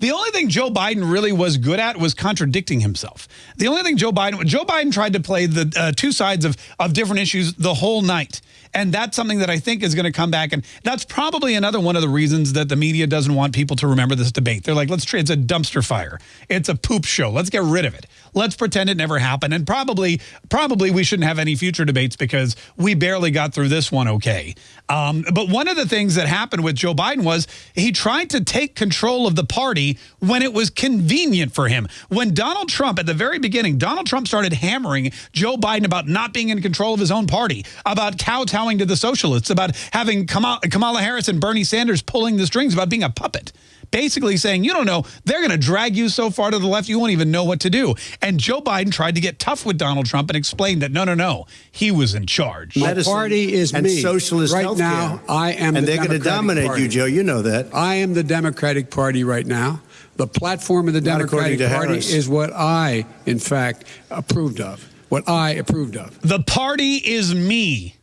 The only thing Joe Biden really was good at was contradicting himself. The only thing Joe Biden, Joe Biden tried to play the uh, two sides of, of different issues the whole night. And that's something that I think is going to come back. And that's probably another one of the reasons that the media doesn't want people to remember this debate. They're like, let's, try, it's a dumpster fire. It's a poop show. Let's get rid of it. Let's pretend it never happened. And probably, probably we shouldn't have any future debates because we barely got through this one okay. Um, but one of the things that happened with Joe Biden was he tried to take control of the party when it was convenient for him. When Donald Trump, at the very beginning, Donald Trump started hammering Joe Biden about not being in control of his own party, about kowtowing to the socialists, about having Kamala Harris and Bernie Sanders pulling the strings, about being a puppet basically saying, you don't know, they're going to drag you so far to the left, you won't even know what to do. And Joe Biden tried to get tough with Donald Trump and explained that, no, no, no, he was in charge. My party is and me. socialist right now, I am And the they're going to dominate party. you, Joe. You know that. I am the Democratic Party right now. The platform of the Not Democratic Party Harris. is what I, in fact, approved of. What I approved of. The party is me.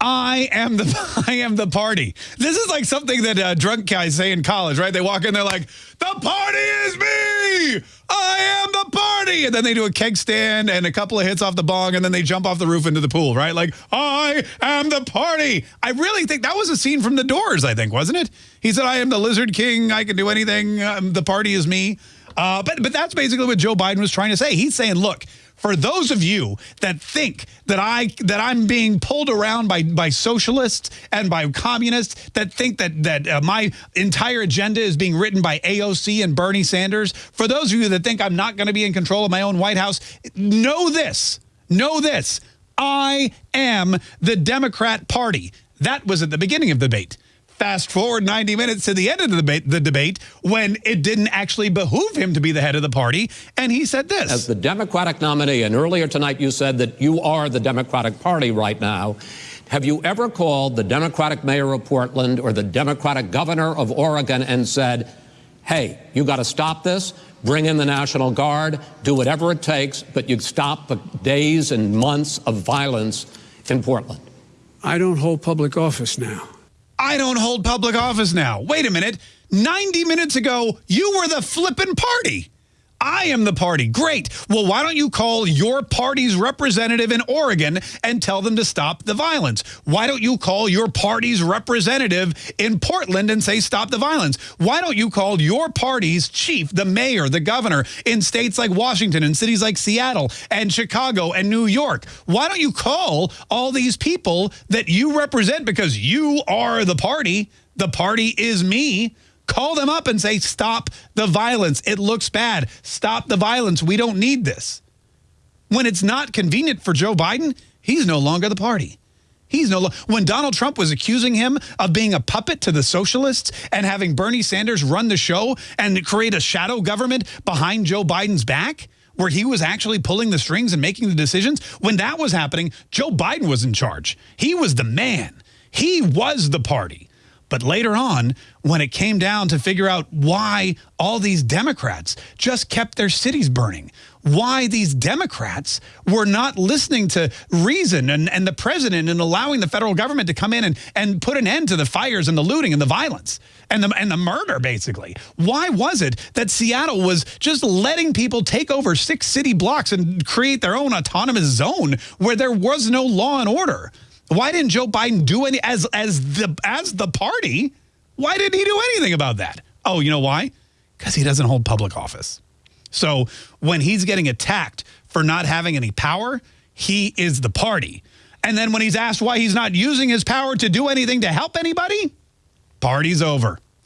I am the I am the party. This is like something that uh, drunk guys say in college, right? They walk in, they're like, "The party is me. I am the party," and then they do a keg stand and a couple of hits off the bong, and then they jump off the roof into the pool, right? Like, "I am the party." I really think that was a scene from The Doors. I think wasn't it? He said, "I am the Lizard King. I can do anything. Um, the party is me." Uh, but but that's basically what Joe Biden was trying to say. He's saying, look, for those of you that think that I that I'm being pulled around by by socialists and by communists that think that that uh, my entire agenda is being written by AOC and Bernie Sanders, for those of you that think I'm not going to be in control of my own White House, know this. Know this. I am the Democrat Party. That was at the beginning of the debate. Fast forward 90 minutes to the end of the debate, the debate when it didn't actually behoove him to be the head of the party. And he said this. As the Democratic nominee, and earlier tonight you said that you are the Democratic Party right now. Have you ever called the Democratic mayor of Portland or the Democratic governor of Oregon and said, hey, you got to stop this, bring in the National Guard, do whatever it takes, but you stop the days and months of violence in Portland? I don't hold public office now. I don't hold public office now. Wait a minute. 90 minutes ago, you were the flippin' party. I am the party. Great. Well, why don't you call your party's representative in Oregon and tell them to stop the violence? Why don't you call your party's representative in Portland and say stop the violence? Why don't you call your party's chief, the mayor, the governor in states like Washington and cities like Seattle and Chicago and New York? Why don't you call all these people that you represent because you are the party? The party is me. Call them up and say, stop the violence. It looks bad. Stop the violence. We don't need this. When it's not convenient for Joe Biden, he's no longer the party. He's no when Donald Trump was accusing him of being a puppet to the socialists and having Bernie Sanders run the show and create a shadow government behind Joe Biden's back where he was actually pulling the strings and making the decisions when that was happening Joe Biden was in charge he was the man he was the party but later on, when it came down to figure out why all these Democrats just kept their cities burning, why these Democrats were not listening to reason and, and the president and allowing the federal government to come in and, and put an end to the fires and the looting and the violence and the, and the murder, basically. Why was it that Seattle was just letting people take over six city blocks and create their own autonomous zone where there was no law and order? Why didn't Joe Biden do any as as the as the party? Why didn't he do anything about that? Oh, you know why? Because he doesn't hold public office. So when he's getting attacked for not having any power, he is the party. And then when he's asked why he's not using his power to do anything to help anybody, party's over.